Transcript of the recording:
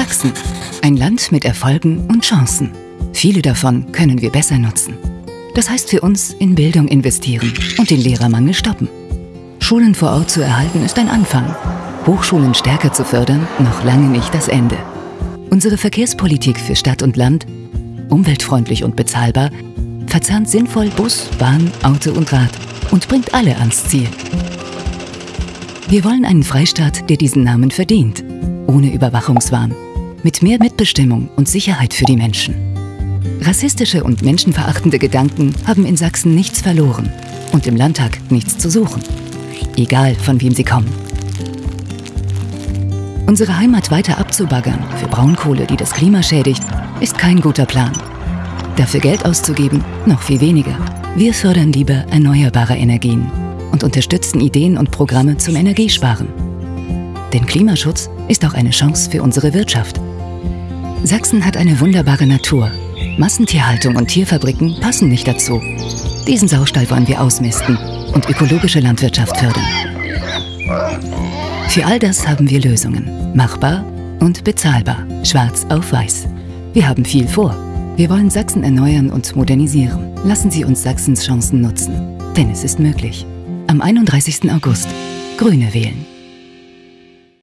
Sachsen. Ein Land mit Erfolgen und Chancen. Viele davon können wir besser nutzen. Das heißt für uns in Bildung investieren und den Lehrermangel stoppen. Schulen vor Ort zu erhalten ist ein Anfang. Hochschulen stärker zu fördern, noch lange nicht das Ende. Unsere Verkehrspolitik für Stadt und Land, umweltfreundlich und bezahlbar, verzahnt sinnvoll Bus, Bahn, Auto und Rad und bringt alle ans Ziel. Wir wollen einen Freistaat, der diesen Namen verdient, ohne Überwachungswahn, mit mehr Mitbestimmung und Sicherheit für die Menschen. Rassistische und menschenverachtende Gedanken haben in Sachsen nichts verloren und im Landtag nichts zu suchen. Egal, von wem sie kommen. Unsere Heimat weiter abzubaggern für Braunkohle, die das Klima schädigt, ist kein guter Plan. Dafür Geld auszugeben, noch viel weniger. Wir fördern lieber erneuerbare Energien und unterstützen Ideen und Programme zum Energiesparen. Denn Klimaschutz ist auch eine Chance für unsere Wirtschaft. Sachsen hat eine wunderbare Natur. Massentierhaltung und Tierfabriken passen nicht dazu. Diesen Saustall wollen wir ausmisten und ökologische Landwirtschaft fördern. Für all das haben wir Lösungen. Machbar und bezahlbar. Schwarz auf weiß. Wir haben viel vor. Wir wollen Sachsen erneuern und modernisieren. Lassen Sie uns Sachsens Chancen nutzen. Denn es ist möglich. Am 31. August. Grüne wählen.